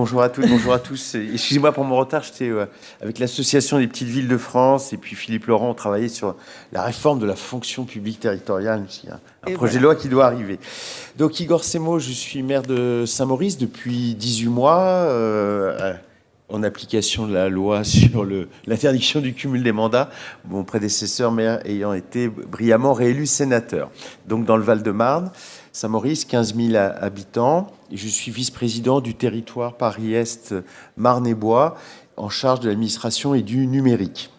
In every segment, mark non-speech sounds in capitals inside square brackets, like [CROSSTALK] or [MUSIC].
Bonjour à toutes, bonjour à tous. Excusez-moi pour mon retard, j'étais euh, avec l'Association des petites villes de France et puis Philippe Laurent, on travaillait sur la réforme de la fonction publique territoriale. Un projet de loi qui doit arriver. Donc Igor Semo, je suis maire de Saint-Maurice depuis 18 mois, euh, en application de la loi [LAUGHS] sur l'interdiction du cumul des mandats, mon prédécesseur maire ayant été brillamment réélu sénateur. Donc dans le Val-de-Marne, Saint-Maurice, 15 000 habitants. Je suis vice-président du territoire Paris-Est Marne-et-Bois, en charge de l'administration et du numérique.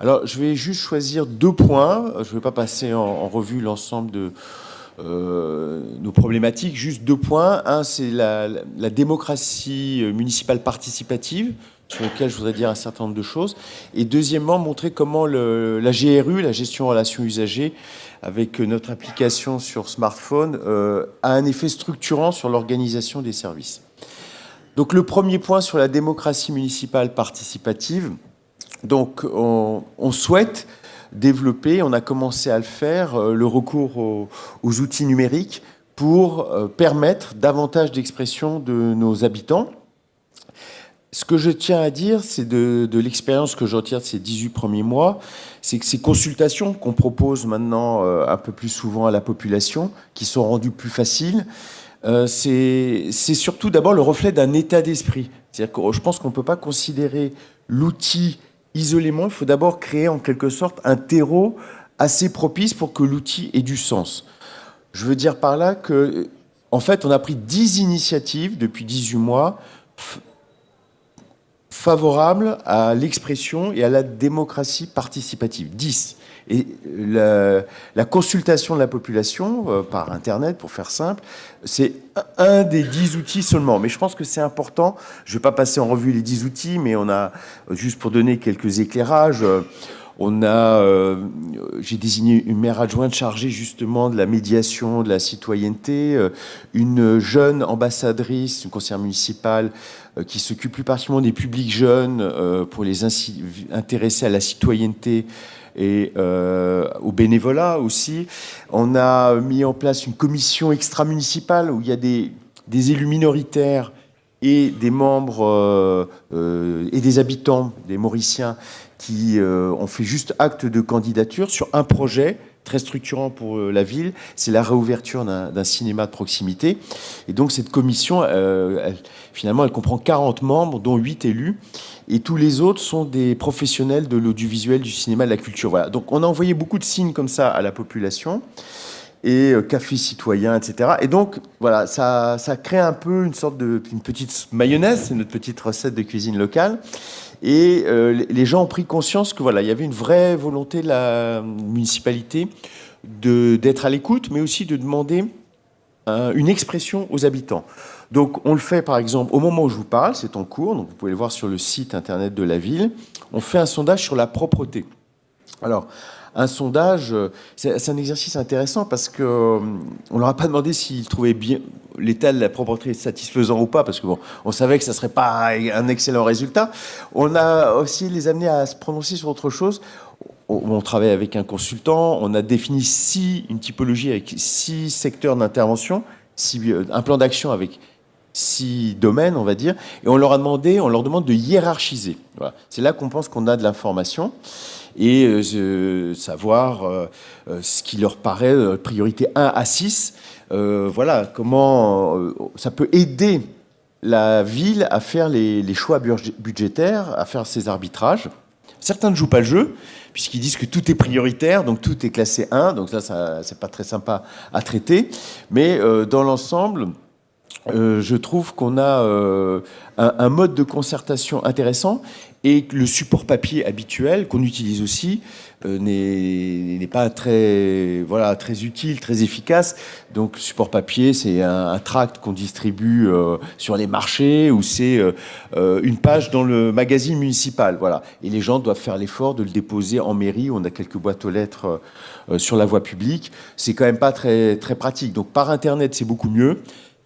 Alors, je vais juste choisir deux points. Je ne vais pas passer en, revue l'ensemble de euh, nos problématiques. Juste deux points. Un, c'est la, démocratie municipale participative, sur lequel je voudrais dire un certain nombre de choses. Et deuxièmement, montrer comment la GRU, la gestion relations usagers, avec notre application sur smartphone, euh, a un effet structurant sur l'organisation des services. Donc le premier point sur la démocratie municipale participative, donc on, souhaite on a commencé à le faire, euh, le recours aux, outils numériques pour euh, permettre davantage d'expression de nos habitants. Ce que je tiens à dire, c'est de, de l'expérience que j'en tire de ces 18 premiers mois, c'est que ces consultations qu'on propose maintenant euh, un peu plus souvent à la population, qui sont rendues plus faciles, c'est surtout d'abord le reflet d'un état d'esprit. C'est-à-dire que je pense qu'on ne peut pas considérer l'outil isolément, il faut d'abord créer en quelque sorte un terreau assez propice pour que l'outil ait du sens. Je veux dire par là que, en fait, on a pris 10 initiatives depuis 18 mois favorable à l'expression et à la démocratie participative. 10. Et la, consultation de la population euh, par Internet, pour faire simple, c'est un des 10 outils seulement. Mais je pense que c'est important. Je ne vais pas passer en revue les 10 outils, mais on a, juste pour donner quelques éclairages, on a, euh, j'ai désigné une maire adjointe chargée justement de la médiation, de la citoyenneté, euh, une jeune ambassadrice, une conseillère municipale euh, qui s'occupe plus particulièrement des publics jeunes pour les intéresser à la citoyenneté et au bénévolat aussi. On a mis en place une commission extra-municipale où il y a des élus minoritaires et des membres et des habitants, des Mauriciens, qui euh, ont fait juste acte de candidature sur un projet très structurant pour euh, la ville, c'est la réouverture d'un cinéma de proximité. Et donc cette commission, euh, finalement, elle comprend 40 membres, dont 8 élus, et tous les autres sont des professionnels de l'audiovisuel, du cinéma, de la culture. Voilà. Donc on a envoyé beaucoup de signes comme ça à la population et café citoyen, etc. Et donc, voilà, ça, crée un peu une sorte de une petite mayonnaise, c'est notre petite recette de cuisine locale. Et euh, les gens ont pris conscience que voilà, il y avait une vraie volonté de la municipalité d'être à l'écoute, mais aussi de demander une expression aux habitants. Donc on le fait par exemple au moment où je vous parle, c'est en cours, donc vous pouvez le voir sur le site internet de la ville, on fait un sondage sur la propreté. Alors, un sondage, c'est un exercice intéressant parce qu'on euh, on leur a pas demandé s'ils trouvaient bien l'état de la propreté satisfaisant ou pas, parce que bon, on savait que ça serait pas un excellent résultat. On a aussi les amenés à se prononcer sur autre chose. On, travaille avec un consultant, on a défini six, une typologie avec six secteurs d'intervention, euh, un plan d'action avec six domaines, on va dire, et on leur a demandé, on leur demande de hiérarchiser. C'est là qu'on pense qu'on a de l'information et euh, savoir euh, euh, ce qui leur paraît priorité 1 à 6. voilà, comment ça peut aider la ville à faire les, les, choix budgétaires, à faire ses arbitrages. Certains ne jouent pas le jeu, puisqu'ils disent que tout est prioritaire, donc tout est classé 1, donc là, ça, c'est pas très sympa à traiter. Mais dans l'ensemble, euh, je trouve qu'on a euh, un, mode de concertation intéressant et le support papier habituel qu'on utilise aussi euh, n'est pas très, voilà, très utile, très efficace. Donc support papier, c'est un, tract qu'on distribue sur les marchés ou c'est une page dans le magazine municipal. Voilà. Et les gens doivent faire l'effort de le déposer en mairie. On a quelques boîtes aux lettres sur la voie publique. C'est quand même pas très, très pratique. Donc par Internet, c'est beaucoup mieux.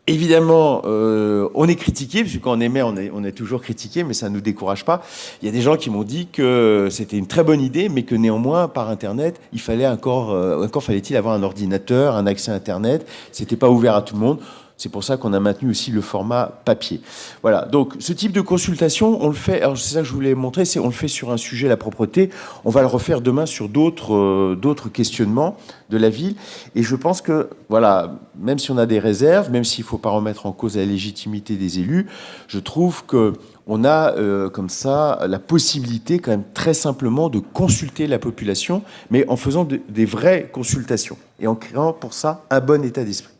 Évidemment, euh, on est critiqué, parce que quand on maire, on est, on est toujours critiqué, mais ça ne nous décourage pas. Il y a des gens qui m'ont dit que c'était une très bonne idée, mais que néanmoins, par Internet, il fallait encore, euh, encore fallait-il avoir un ordinateur, un accès à Internet. C'était pas ouvert à tout le monde. C'est pour ça qu'on a maintenu aussi le format papier. Voilà, donc ce type de consultation, on le fait, alors c'est ça que je voulais montrer, c'est on le fait sur un sujet, la propreté, on va le refaire demain sur d'autres euh, questionnements de la ville, et je pense que, voilà, même si on a des réserves, même s'il ne faut pas remettre en cause la légitimité des élus, je trouve que on a euh, comme ça la possibilité quand même très simplement de consulter la population, mais en faisant des vraies consultations et en créant pour ça un bon état d'esprit.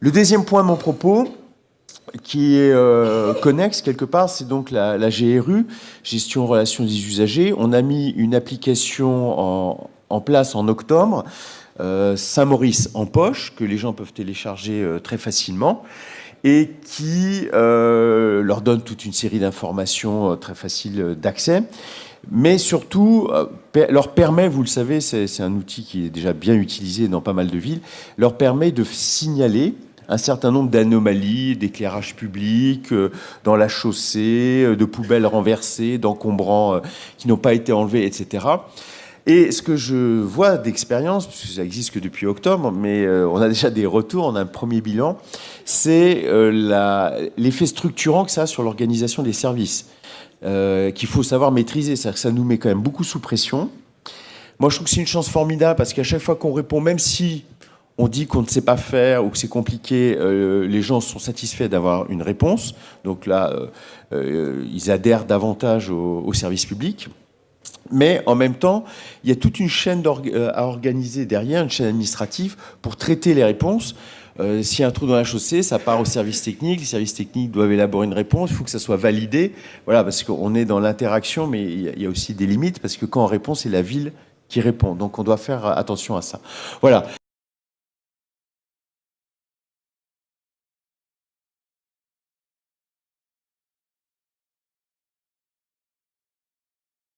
Le deuxième point de mon propos, qui est euh, connexe quelque part, c'est donc la, GRU, gestion relation des usagers. On a mis une application en, place en octobre, euh, Saint-Maurice en poche, que les gens peuvent télécharger très facilement et qui euh, leur donne toute une série d'informations euh, très faciles d'accès, mais surtout euh, leur permet, vous le savez, c'est un outil qui est déjà bien utilisé dans pas mal de villes, leur permet de signaler un certain nombre d'anomalies, d'éclairage public, dans la chaussée, de poubelles renversées, d'encombrants qui n'ont pas été enlevés, etc. Et ce que je vois d'expérience, puisque ça existe que depuis octobre, mais euh, on a déjà des retours, on a un premier bilan, c'est euh, l'effet structurant que ça a sur l'organisation des services, euh, qu'il faut savoir maîtriser. Ça, ça nous met quand même beaucoup sous pression. Moi, je trouve que c'est une chance formidable parce qu'à chaque fois qu'on répond, même si on dit qu'on ne sait pas faire ou que c'est compliqué, les gens sont satisfaits d'avoir une réponse. Donc là, ils adhèrent davantage au, service public. Mais en même temps, il y a toute une chaîne euh, à organiser derrière, une chaîne administrative, pour traiter les réponses. Euh, S'il y a un trou dans la chaussée, ça part au service technique. Les services techniques doivent élaborer une réponse. Il faut que ça soit validé. Voilà, parce qu'on est dans l'interaction, mais il y a aussi des limites, parce que quand on répond, c'est la ville qui répond. Donc on doit faire attention à ça. Voilà.